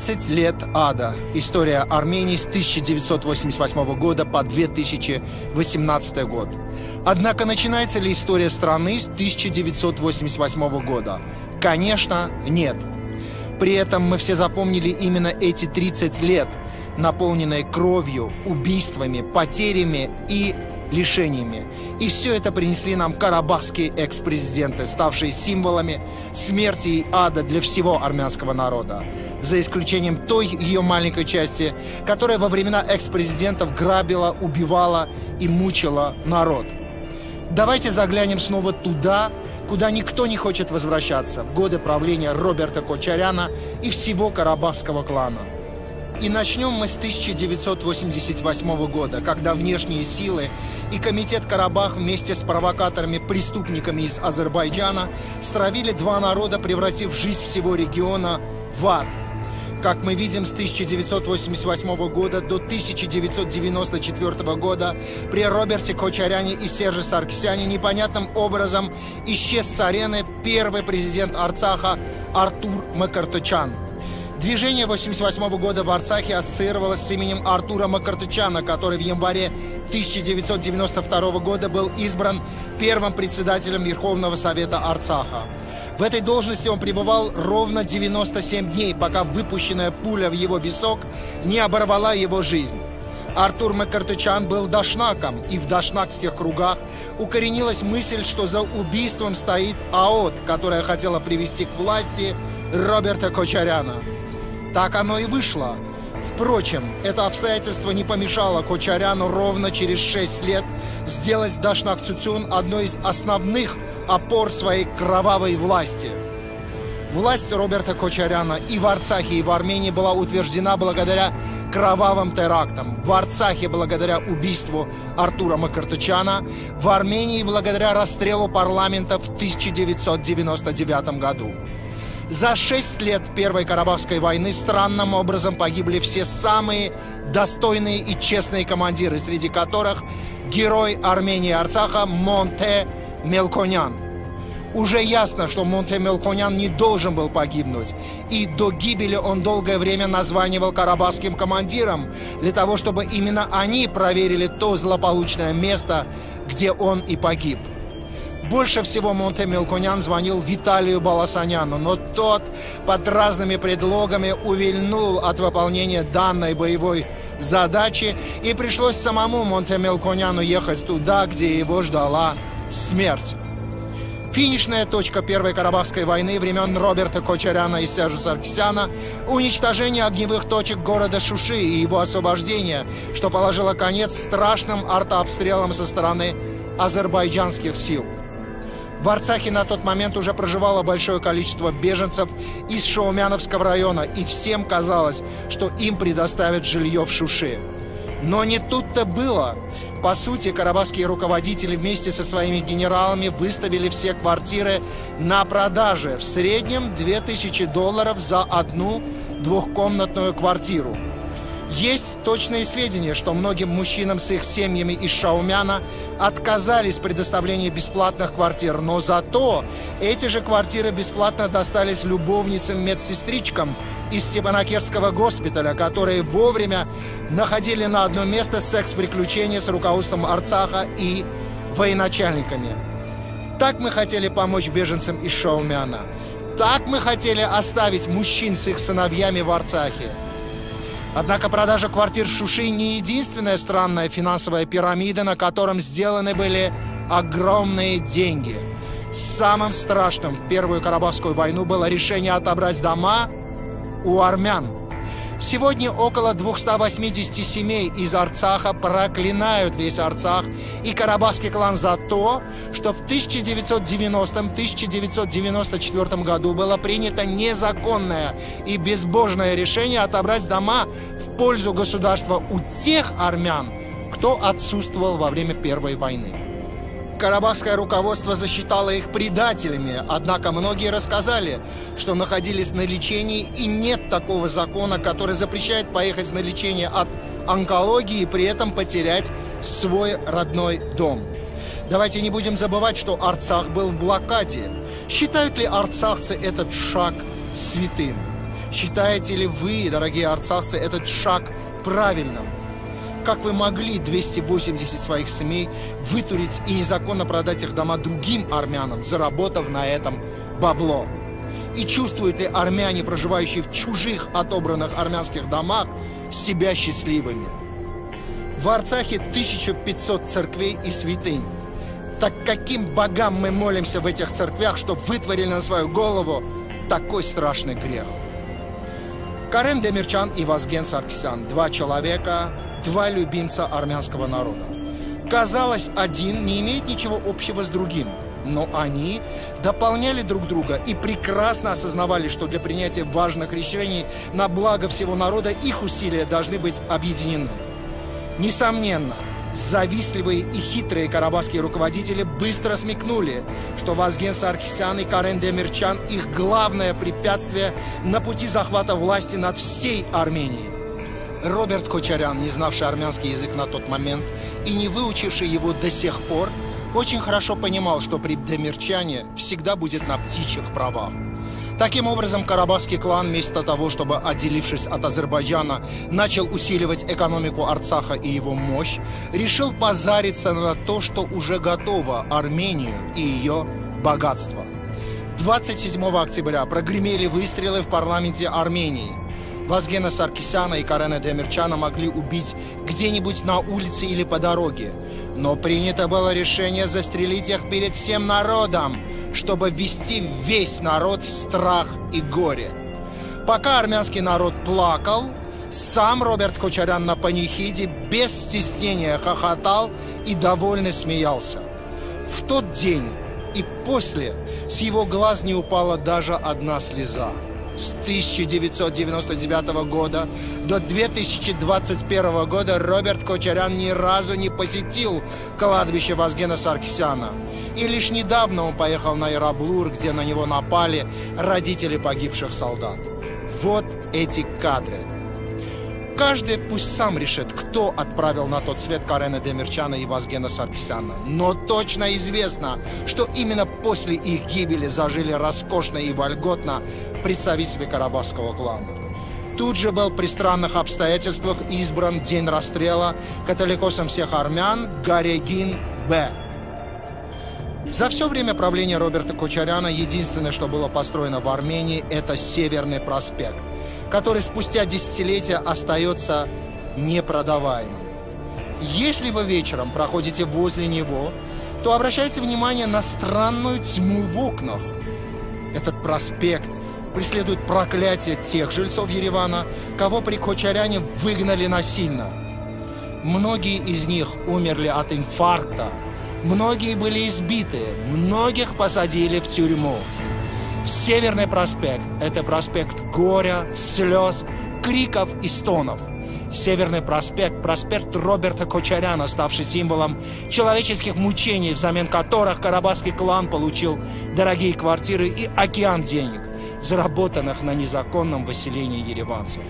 30 лет ада. История Армении с 1988 года по 2018 год. Однако начинается ли история страны с 1988 года? Конечно, нет. При этом мы все запомнили именно эти 30 лет, наполненные кровью, убийствами, потерями и лишениями. И все это принесли нам карабахские экс-президенты, ставшие символами смерти и ада для всего армянского народа. За исключением той ее маленькой части, которая во времена экс-президентов грабила, убивала и мучила народ. Давайте заглянем снова туда, куда никто не хочет возвращаться, в годы правления Роберта Кочаряна и всего карабахского клана. И начнем мы с 1988 года, когда внешние силы и комитет Карабах вместе с провокаторами-преступниками из Азербайджана стравили два народа, превратив жизнь всего региона в ад. Как мы видим, с 1988 года до 1994 года при Роберте Кочаряне и Серже Саркисяне непонятным образом исчез с арены первый президент Арцаха Артур Макартычан – Движение 88 года в Арцахе ассоциировалось с именем Артура Макартычана, который в январе 1992 года был избран первым председателем Верховного Совета Арцаха. В этой должности он пребывал ровно 97 дней, пока выпущенная пуля в его висок не оборвала его жизнь. Артур Макартычан был дашнаком, и в дашнакских кругах укоренилась мысль, что за убийством стоит АОТ, которая хотела привести к власти Роберта Кочаряна. Так оно и вышло. Впрочем, это обстоятельство не помешало Кочаряну ровно через 6 лет сделать Дашнак Цуцюн одной из основных опор своей кровавой власти. Власть Роберта Кочаряна и в Арцахе, и в Армении была утверждена благодаря кровавым терактам. В Арцахе благодаря убийству Артура Макартычана, в Армении благодаря расстрелу парламента в 1999 году. За шесть лет Первой Карабахской войны странным образом погибли все самые достойные и честные командиры, среди которых герой Армении Арцаха Монте Мелконян. Уже ясно, что Монте Мелконян не должен был погибнуть, и до гибели он долгое время названивал карабахским командирам для того, чтобы именно они проверили то злополучное место, где он и погиб. Больше всего Монте Мелконян звонил Виталию Баласаняну, но тот под разными предлогами увильнул от выполнения данной боевой задачи, и пришлось самому Монте Мелконяну ехать туда, где его ждала смерть. Финишная точка Первой Карабахской войны времен Роберта Кочаряна и Сержа Саркисяна – уничтожение огневых точек города Шуши и его освобождение, что положило конец страшным артообстрелам со стороны азербайджанских сил – в Арцахе на тот момент уже проживало большое количество беженцев из Шаумяновского района, и всем казалось, что им предоставят жилье в Шуше. Но не тут-то было. По сути, карабахские руководители вместе со своими генералами выставили все квартиры на продаже. В среднем 2000 долларов за одну двухкомнатную квартиру. Есть точные сведения, что многим мужчинам с их семьями из Шаумяна отказались в предоставлении бесплатных квартир, но зато эти же квартиры бесплатно достались любовницам-медсестричкам из Степанакерского госпиталя, которые вовремя находили на одно место секс-приключения с руководством Арцаха и военачальниками. Так мы хотели помочь беженцам из Шаумяна. Так мы хотели оставить мужчин с их сыновьями в Арцахе. Однако продажа квартир в Шуши не единственная странная финансовая пирамида, на котором сделаны были огромные деньги. Самым страшным в Первую Карабахскую войну было решение отобрать дома у армян – Сегодня около 280 семей из Арцаха проклинают весь Арцах и Карабахский клан за то, что в 1990-1994 году было принято незаконное и безбожное решение отобрать дома в пользу государства у тех армян, кто отсутствовал во время Первой войны. Карабахское руководство засчитало их предателями, однако многие рассказали, что находились на лечении и нет такого закона, который запрещает поехать на лечение от онкологии и при этом потерять свой родной дом. Давайте не будем забывать, что Арцах был в блокаде. Считают ли арцахцы этот шаг святым? Считаете ли вы, дорогие арцахцы, этот шаг правильным? Как вы могли 280 своих семей вытурить и незаконно продать их дома другим армянам, заработав на этом бабло? И чувствуют ли армяне, проживающие в чужих отобранных армянских домах, себя счастливыми? В Арцахе 1500 церквей и святынь. Так каким богам мы молимся в этих церквях, что вытворили на свою голову такой страшный грех? Карен Демирчан и Вазген Саркисян – два человека, два любимца армянского народа. Казалось, один не имеет ничего общего с другим, но они дополняли друг друга и прекрасно осознавали, что для принятия важных решений на благо всего народа их усилия должны быть объединены. Несомненно, завистливые и хитрые карабахские руководители быстро смекнули, что Вазген Саркисян и Карен Демирчан – их главное препятствие на пути захвата власти над всей Арменией. Роберт Кочарян, не знавший армянский язык на тот момент и не выучивший его до сих пор, очень хорошо понимал, что при Демирчане всегда будет на птичьих правах. Таким образом, карабахский клан, вместо того, чтобы, отделившись от Азербайджана, начал усиливать экономику Арцаха и его мощь, решил позариться на то, что уже готово Армению и ее богатство. 27 октября прогремели выстрелы в парламенте Армении. Вазгена Саркисяна и Карена Демирчана могли убить где-нибудь на улице или по дороге. Но принято было решение застрелить их перед всем народом, чтобы ввести весь народ в страх и горе. Пока армянский народ плакал, сам Роберт Кочарян на панихиде без стеснения хохотал и довольно смеялся. В тот день и после с его глаз не упала даже одна слеза. С 1999 года до 2021 года Роберт Кочарян ни разу не посетил кладбище Вазгена Саркисяна. И лишь недавно он поехал на Ираблур, где на него напали родители погибших солдат. Вот эти кадры. Каждый пусть сам решит, кто отправил на тот свет Карена Демирчана и Вазгена Саркисяна. Но точно известно, что именно после их гибели зажили роскошно и вольготно представители карабахского клана. Тут же был при странных обстоятельствах избран день расстрела католикосом всех армян Гарегин Б. За все время правления Роберта Кочаряна единственное, что было построено в Армении, это Северный проспект, который спустя десятилетия остается непродаваемым. Если вы вечером проходите возле него, то обращайте внимание на странную тьму в окнах. Этот проспект преследует проклятие тех жильцов Еревана, кого при Кочаряне выгнали насильно. Многие из них умерли от инфаркта, многие были избиты, многих посадили в тюрьму. Северный проспект – это проспект горя, слез, криков и стонов. Северный проспект – проспект Роберта Кочаряна, ставший символом человеческих мучений, взамен которых карабахский клан получил дорогие квартиры и океан денег заработанных на незаконном выселении ереванцев.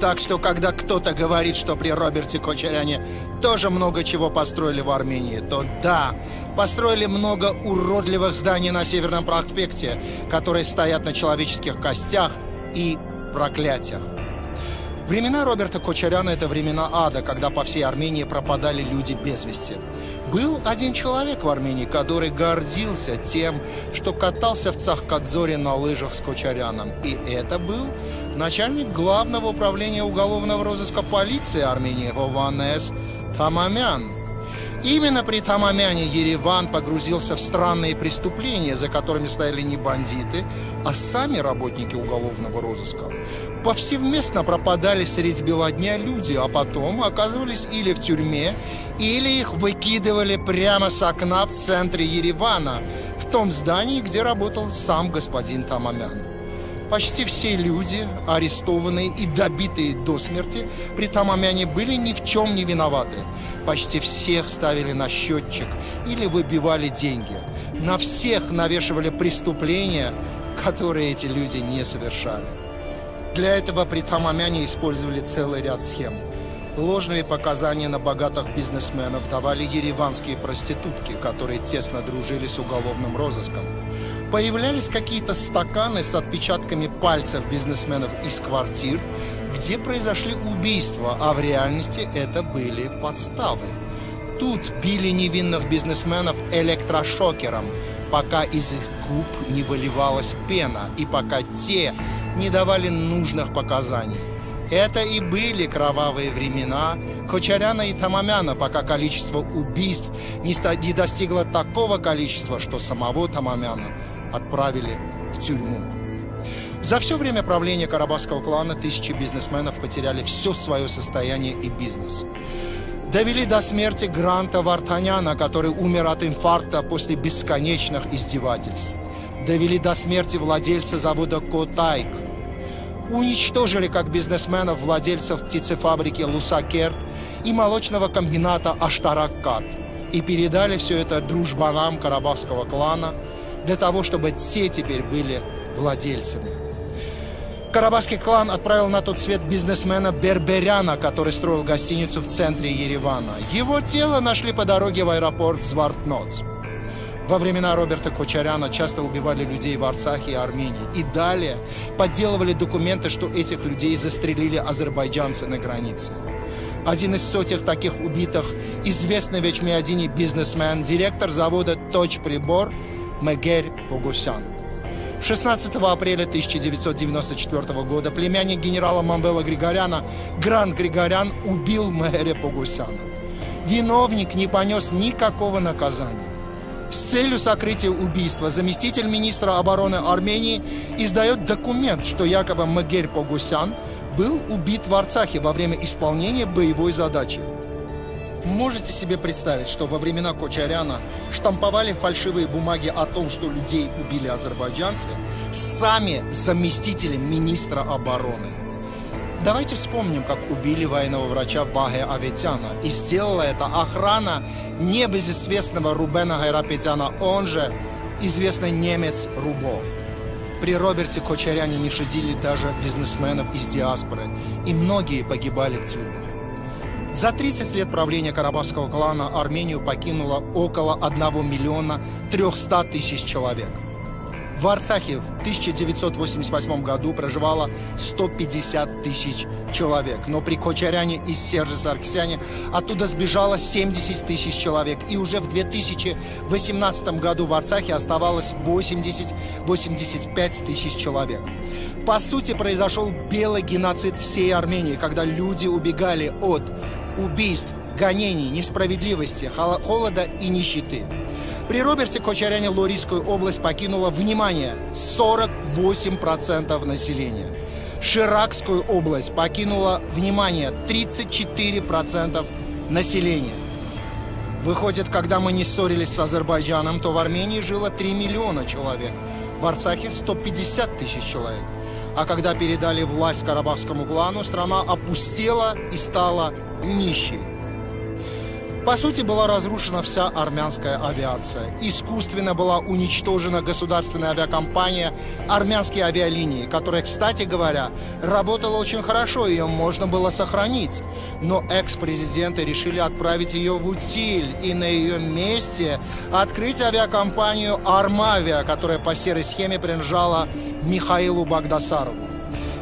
Так что, когда кто-то говорит, что при Роберте Кочаряне тоже много чего построили в Армении, то да, построили много уродливых зданий на Северном проспекте, которые стоят на человеческих костях и проклятиях. Времена Роберта Кочаряна – это времена ада, когда по всей Армении пропадали люди без вести. Был один человек в Армении, который гордился тем, что катался в Цахкадзоре на лыжах с Кочаряном. И это был начальник главного управления уголовного розыска полиции Армении Хованес Тамамян. Именно при Тамамяне Ереван погрузился в странные преступления, за которыми стояли не бандиты, а сами работники уголовного розыска. Повсеместно пропадали средь бела дня люди, а потом оказывались или в тюрьме, или их выкидывали прямо с окна в центре Еревана, в том здании, где работал сам господин Тамамян. Почти все люди, арестованные и добитые до смерти, при Тамамяне были ни в чем не виноваты. Почти всех ставили на счетчик или выбивали деньги. На всех навешивали преступления, которые эти люди не совершали. Для этого при Тамамяне использовали целый ряд схем. Ложные показания на богатых бизнесменов давали ереванские проститутки, которые тесно дружили с уголовным розыском. Появлялись какие-то стаканы с отпечатками пальцев бизнесменов из квартир, где произошли убийства, а в реальности это были подставы. Тут били невинных бизнесменов электрошокером, пока из их губ не выливалась пена и пока те не давали нужных показаний. Это и были кровавые времена Кочаряна и Тамамяна, пока количество убийств не достигло такого количества, что самого Тамамяна отправили в тюрьму. За все время правления Карабахского клана тысячи бизнесменов потеряли все свое состояние и бизнес. Довели до смерти Гранта Вартаняна, который умер от инфаркта после бесконечных издевательств. Довели до смерти владельца завода Котайк. Уничтожили как бизнесменов владельцев птицефабрики Лусакер и молочного комбината Аштараккат. И передали все это дружбанам Карабахского клана для того, чтобы те теперь были владельцами. Карабахский клан отправил на тот свет бизнесмена Берберяна, который строил гостиницу в центре Еревана. Его тело нашли по дороге в аэропорт Звартноц. Во времена Роберта Кочаряна часто убивали людей в Арцахе и Армении. И далее подделывали документы, что этих людей застрелили азербайджанцы на границе. Один из сотен таких убитых, известный в Эчмиадине бизнесмен, директор завода «Точь прибор» Мегерь Погусян. 16 апреля 1994 года племянник генерала Мамбела Григоряна Гран Григорян убил Мэгеря Погусяна. Виновник не понес никакого наказания. С целью сокрытия убийства заместитель министра обороны Армении издает документ, что якобы Магерь Погусян был убит в Арцахе во время исполнения боевой задачи. Можете себе представить, что во времена Кочаряна штамповали фальшивые бумаги о том, что людей убили азербайджанцы, сами заместители министра обороны. Давайте вспомним, как убили военного врача Баге Аветяна. И сделала это охрана небезызвестного Рубена Гайрапетяна, он же известный немец Рубо. При Роберте Кочаряне не шедили даже бизнесменов из диаспоры, и многие погибали в тюрьмах. За 30 лет правления Карабахского клана Армению покинуло около 1 миллиона 300 тысяч человек. В Арцахе в 1988 году проживало 150 тысяч человек, но при Кочаряне и Серже Сарксяне оттуда сбежало 70 тысяч человек, и уже в 2018 году в Арцахе оставалось 80-85 тысяч человек. По сути, произошел белый геноцид всей Армении, когда люди убегали от убийств, гонений, несправедливости, холода и нищеты. При Роберте Кочаряне Лорийскую область покинула, внимание, 48% населения. Ширакскую область покинула, внимание, 34% населения. Выходит, когда мы не ссорились с Азербайджаном, то в Армении жило 3 миллиона человек, в Арцахе 150 тысяч человек. А когда передали власть Карабахскому клану, страна опустела и стала нищей. По сути, была разрушена вся армянская авиация. Искусственно была уничтожена государственная авиакомпания «Армянские авиалинии», которая, кстати говоря, работала очень хорошо, ее можно было сохранить. Но экс-президенты решили отправить ее в утиль и на ее месте открыть авиакомпанию «Армавиа», которая по серой схеме принадлежала Михаилу Багдасарову.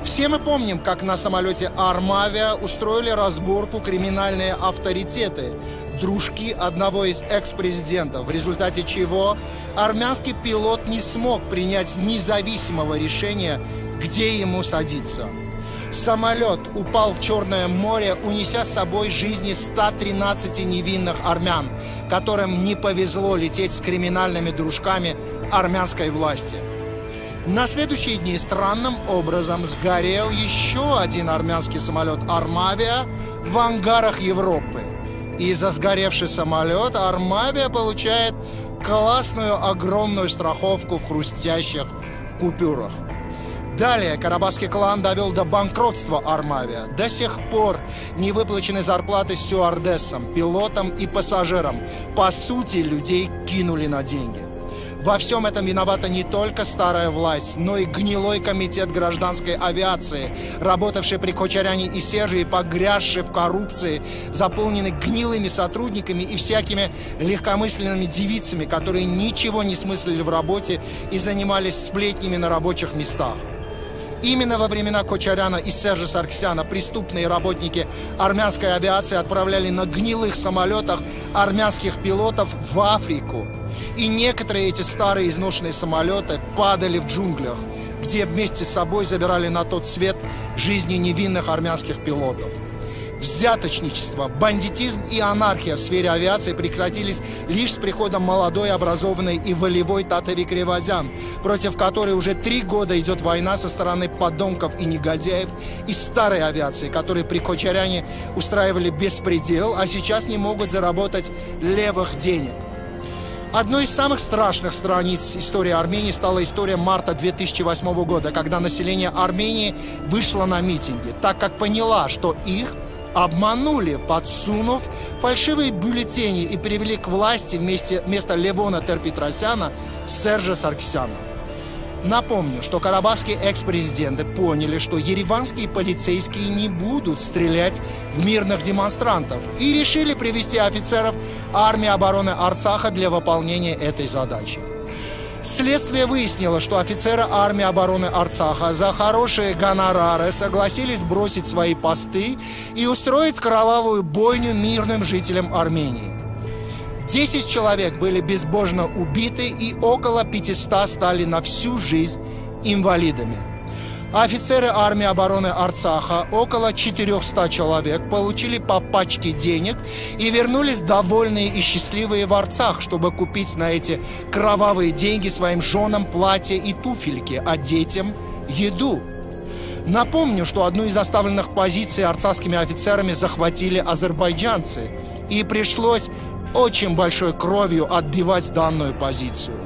Все мы помним, как на самолете «Армавиа» устроили разборку криминальные авторитеты, дружки одного из экс-президентов, в результате чего армянский пилот не смог принять независимого решения, где ему садиться. Самолет упал в Черное море, унеся с собой жизни 113 невинных армян, которым не повезло лететь с криминальными дружками армянской власти. На следующие дни странным образом сгорел еще один армянский самолет «Армавиа» в ангарах Европы. И за сгоревший самолет «Армавиа» получает классную огромную страховку в хрустящих купюрах. Далее Карабахский клан довел до банкротства Армавия. До сих пор не выплачены зарплаты стюардессам, пилотам и пассажирам. По сути, людей кинули на деньги. Во всем этом виновата не только старая власть, но и гнилой комитет гражданской авиации, работавший при Кочаряне и Серже и погрязший в коррупции, заполненный гнилыми сотрудниками и всякими легкомысленными девицами, которые ничего не смыслили в работе и занимались сплетнями на рабочих местах. Именно во времена Кочаряна и Сержа Сарксяна преступные работники армянской авиации отправляли на гнилых самолетах армянских пилотов в Африку. И некоторые эти старые изношенные самолеты падали в джунглях, где вместе с собой забирали на тот свет жизни невинных армянских пилотов. Взяточничество, бандитизм и анархия в сфере авиации прекратились лишь с приходом молодой, образованной и волевой Татави Кривозян, против которой уже три года идет война со стороны подонков и негодяев из старой авиации, которые при Кочаряне устраивали беспредел, а сейчас не могут заработать левых денег. Одной из самых страшных страниц истории Армении стала история марта 2008 года, когда население Армении вышло на митинги, так как поняла, что их – обманули, подсунув фальшивые бюллетени и привели к власти вместе, вместо Левона Терпетросяна Сержа Сарксяна. Напомню, что карабахские экс-президенты поняли, что ереванские полицейские не будут стрелять в мирных демонстрантов и решили привести офицеров армии обороны Арцаха для выполнения этой задачи. Следствие выяснило, что офицеры армии обороны Арцаха за хорошие гонорары согласились бросить свои посты и устроить кровавую бойню мирным жителям Армении. Десять человек были безбожно убиты и около 500 стали на всю жизнь инвалидами. Офицеры армии обороны Арцаха, около 400 человек, получили по пачке денег и вернулись довольные и счастливые в Арцах, чтобы купить на эти кровавые деньги своим женам платья и туфельки, а детям – еду. Напомню, что одну из оставленных позиций арцахскими офицерами захватили азербайджанцы, и пришлось очень большой кровью отбивать данную позицию.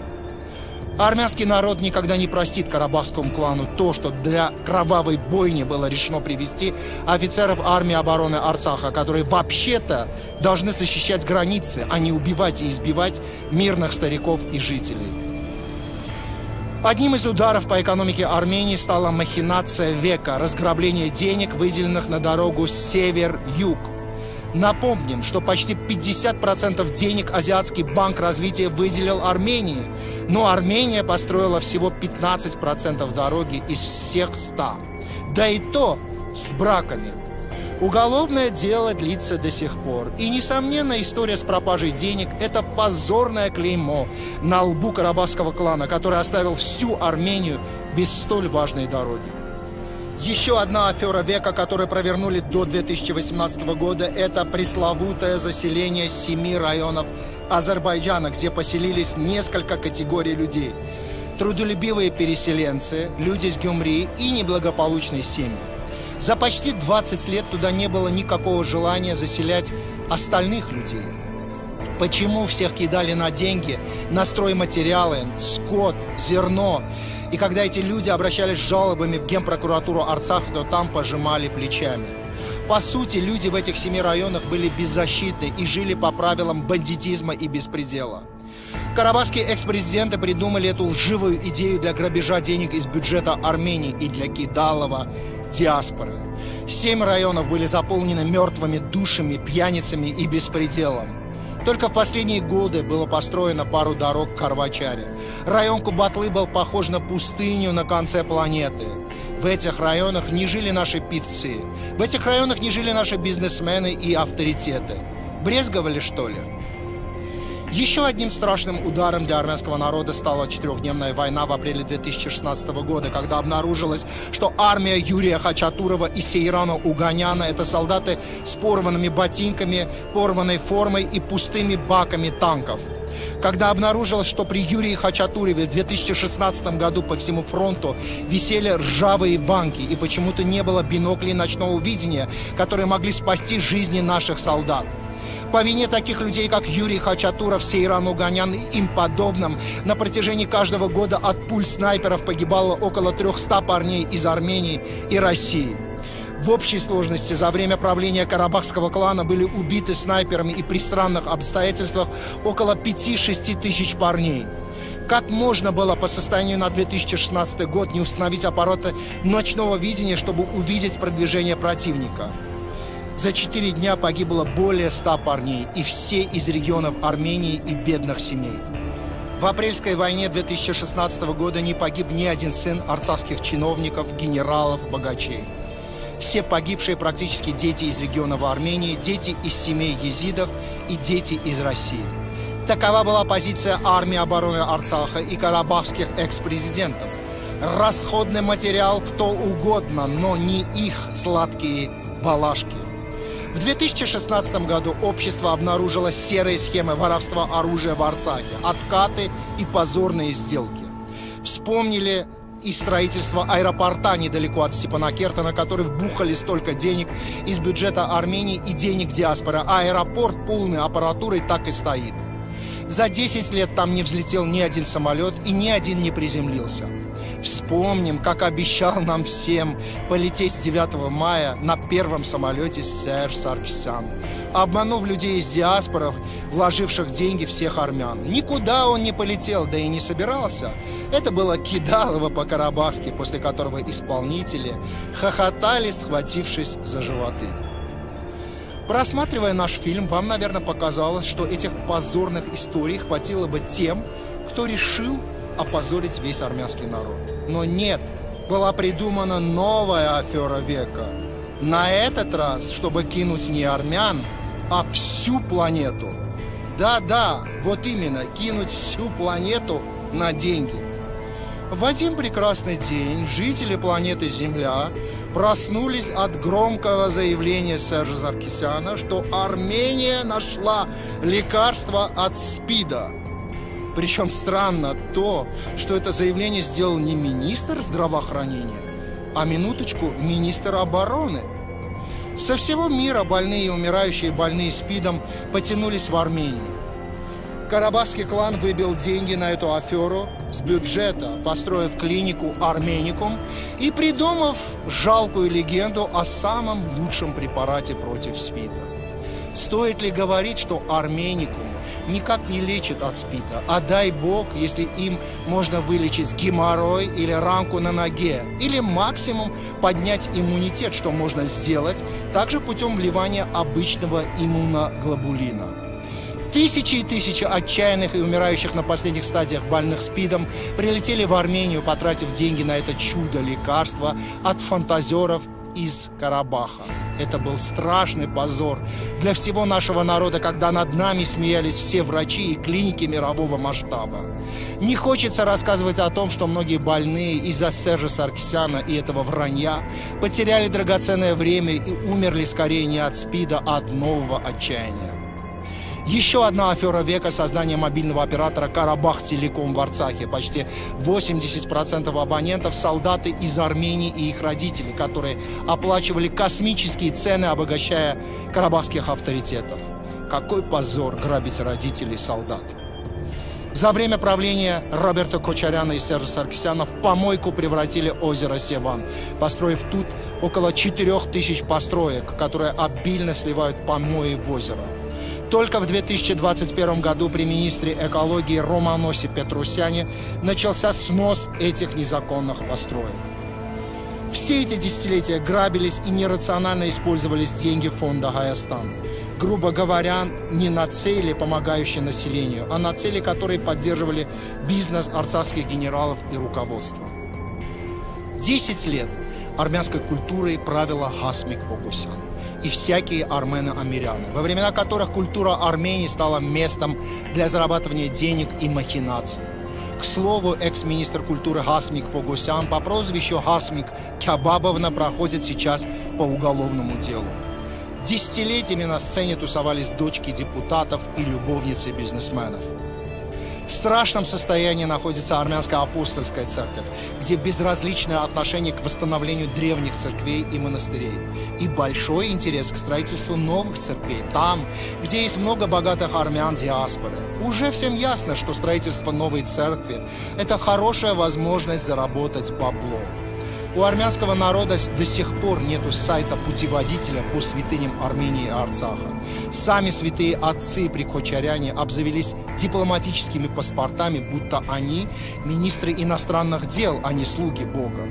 Армянский народ никогда не простит карабахскому клану то, что для кровавой бойни было решено привести офицеров армии обороны Арцаха, которые вообще-то должны защищать границы, а не убивать и избивать мирных стариков и жителей. Одним из ударов по экономике Армении стала махинация века – разграбление денег, выделенных на дорогу север-юг – Напомним, что почти 50% денег Азиатский банк развития выделил Армении, но Армения построила всего 15% дороги из всех 100. Да и то с браками. Уголовное дело длится до сих пор. И, несомненно, история с пропажей денег – это позорное клеймо на лбу карабахского клана, который оставил всю Армению без столь важной дороги. Еще одна афера века, которую провернули до 2018 года, это пресловутое заселение семи районов Азербайджана, где поселились несколько категорий людей. Трудолюбивые переселенцы, люди с Гюмри и неблагополучные семьи. За почти 20 лет туда не было никакого желания заселять остальных людей. Почему всех кидали на деньги, на стройматериалы, скот, зерно? И когда эти люди обращались с жалобами в генпрокуратуру Арцах, то там пожимали плечами. По сути, люди в этих семи районах были беззащитны и жили по правилам бандитизма и беспредела. Карабахские экс-президенты придумали эту лживую идею для грабежа денег из бюджета Армении и для Кидалова диаспоры. Семь районов были заполнены мертвыми душами, пьяницами и беспределом. Только в последние годы было построено пару дорог к Карвачаре. Район Кубатлы был похож на пустыню на конце планеты. В этих районах не жили наши певцы. В этих районах не жили наши бизнесмены и авторитеты. Брезговали, что ли? Еще одним страшным ударом для армянского народа стала четырехдневная война в апреле 2016 года, когда обнаружилось, что армия Юрия Хачатурова и Сейрана Уганяна – это солдаты с порванными ботинками, порванной формой и пустыми баками танков. Когда обнаружилось, что при Юрии Хачатуреве в 2016 году по всему фронту висели ржавые банки и почему-то не было биноклей ночного видения, которые могли спасти жизни наших солдат. По вине таких людей, как Юрий Хачатуров, Сейран Уганян и им подобным, на протяжении каждого года от пуль снайперов погибало около 300 парней из Армении и России. В общей сложности за время правления карабахского клана были убиты снайперами и при странных обстоятельствах около 5-6 тысяч парней. Как можно было по состоянию на 2016 год не установить аппараты ночного видения, чтобы увидеть продвижение противника? За четыре дня погибло более ста парней, и все из регионов Армении и бедных семей. В апрельской войне 2016 года не погиб ни один сын арцахских чиновников, генералов, богачей. Все погибшие практически дети из регионов Армении, дети из семей езидов и дети из России. Такова была позиция армии обороны Арцаха и карабахских экс-президентов. Расходный материал кто угодно, но не их сладкие балашки. В 2016 году общество обнаружило серые схемы воровства оружия в Арцахе, откаты и позорные сделки. Вспомнили и строительство аэропорта недалеко от Степанакерта, на который вбухали столько денег из бюджета Армении и денег диаспоры. Аэропорт полный аппаратурой так и стоит. За 10 лет там не взлетел ни один самолет и ни один не приземлился. Вспомним, как обещал нам всем полететь с 9 мая на первом самолете Серж Саркисян, обманув людей из диаспоров, вложивших деньги всех армян. Никуда он не полетел, да и не собирался. Это было кидалово по-карабахски, после которого исполнители хохотали, схватившись за животы. Просматривая наш фильм, вам, наверное, показалось, что этих позорных историй хватило бы тем, кто решил опозорить весь армянский народ. Но нет, была придумана новая афера века. На этот раз, чтобы кинуть не армян, а всю планету. Да-да, вот именно, кинуть всю планету на деньги. В один прекрасный день жители планеты Земля проснулись от громкого заявления Сержа Заркисяна, что Армения нашла лекарство от СПИДа. Причем странно то, что это заявление сделал не министр здравоохранения, а минуточку министр обороны. Со всего мира больные и умирающие больные СПИДом потянулись в Армению. Карабахский клан выбил деньги на эту аферу с бюджета, построив клинику «Арменикум» и придумав жалкую легенду о самом лучшем препарате против СПИДа. Стоит ли говорить, что «Арменикум» никак не лечит от СПИДа, а дай бог, если им можно вылечить геморрой или ранку на ноге, или максимум поднять иммунитет, что можно сделать также путем вливания обычного иммуноглобулина. Тысячи и тысячи отчаянных и умирающих на последних стадиях больных СПИДом прилетели в Армению, потратив деньги на это чудо лекарства от фантазеров из Карабаха. Это был страшный позор для всего нашего народа, когда над нами смеялись все врачи и клиники мирового масштаба. Не хочется рассказывать о том, что многие больные из-за Сержа Саркисяна и этого вранья потеряли драгоценное время и умерли скорее не от СПИДа, а от нового отчаяния. Еще одна афера века – создание мобильного оператора «Карабах Телеком» в Арцахе. Почти 80% абонентов – солдаты из Армении и их родители, которые оплачивали космические цены, обогащая карабахских авторитетов. Какой позор грабить родителей солдат. За время правления Роберта Кочаряна и Сержа Саркисяна в помойку превратили озеро Севан, построив тут около 4000 построек, которые обильно сливают помои в озеро. Только в 2021 году при министре экологии Романосе Петрусяне начался снос этих незаконных построек. Все эти десятилетия грабились и нерационально использовались деньги фонда «Гаястан». Грубо говоря, не на цели, помогающие населению, а на цели, которые поддерживали бизнес арцахских генералов и руководства. Десять лет армянской культурой правила Хасмик Погусян и всякие армены-амиряне, во времена которых культура Армении стала местом для зарабатывания денег и махинаций. К слову, экс-министр культуры Хасмик Погосян по прозвищу Хасмик Кябабовна проходит сейчас по уголовному делу. Десятилетиями на сцене тусовались дочки депутатов и любовницы бизнесменов. В страшном состоянии находится армянская апостольская церковь, где безразличное отношение к восстановлению древних церквей и монастырей. И большой интерес к строительству новых церквей там, где есть много богатых армян диаспоры. Уже всем ясно, что строительство новой церкви – это хорошая возможность заработать бабло. У армянского народа до сих пор нету сайта путеводителя по святыням Армении и Арцаха. Сами святые отцы прикочаряне обзавелись дипломатическими паспортами, будто они министры иностранных дел, а не слуги Бога.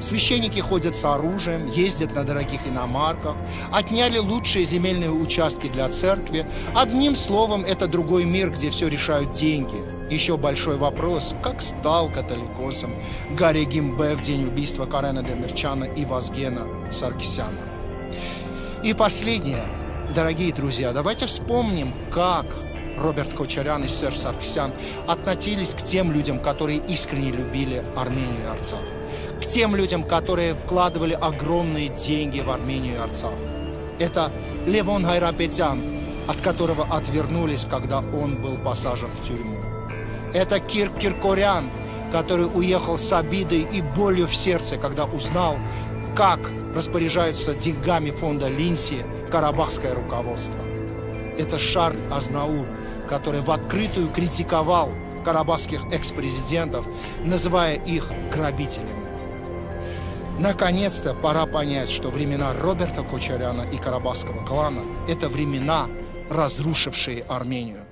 Священники ходят с оружием, ездят на дорогих иномарках, отняли лучшие земельные участки для церкви. Одним словом, это другой мир, где все решают деньги. Еще большой вопрос, как стал католикосом Гарри Гимбе в день убийства Карена Демирчана и Вазгена Саркисяна. И последнее, дорогие друзья, давайте вспомним, как Роберт Кочарян и Серж Саркисян относились к тем людям, которые искренне любили Армению и Арцах к тем людям, которые вкладывали огромные деньги в Армению и Арцах. Это Левон Хайрапетян, от которого отвернулись, когда он был посажен в тюрьму. Это Кир Киркорян, который уехал с обидой и болью в сердце, когда узнал, как распоряжаются деньгами фонда Линси карабахское руководство. Это Шарль Азнаур, который в открытую критиковал карабахских экс-президентов, называя их грабителями. Наконец-то пора понять, что времена Роберта Кочаряна и Карабахского клана – это времена, разрушившие Армению.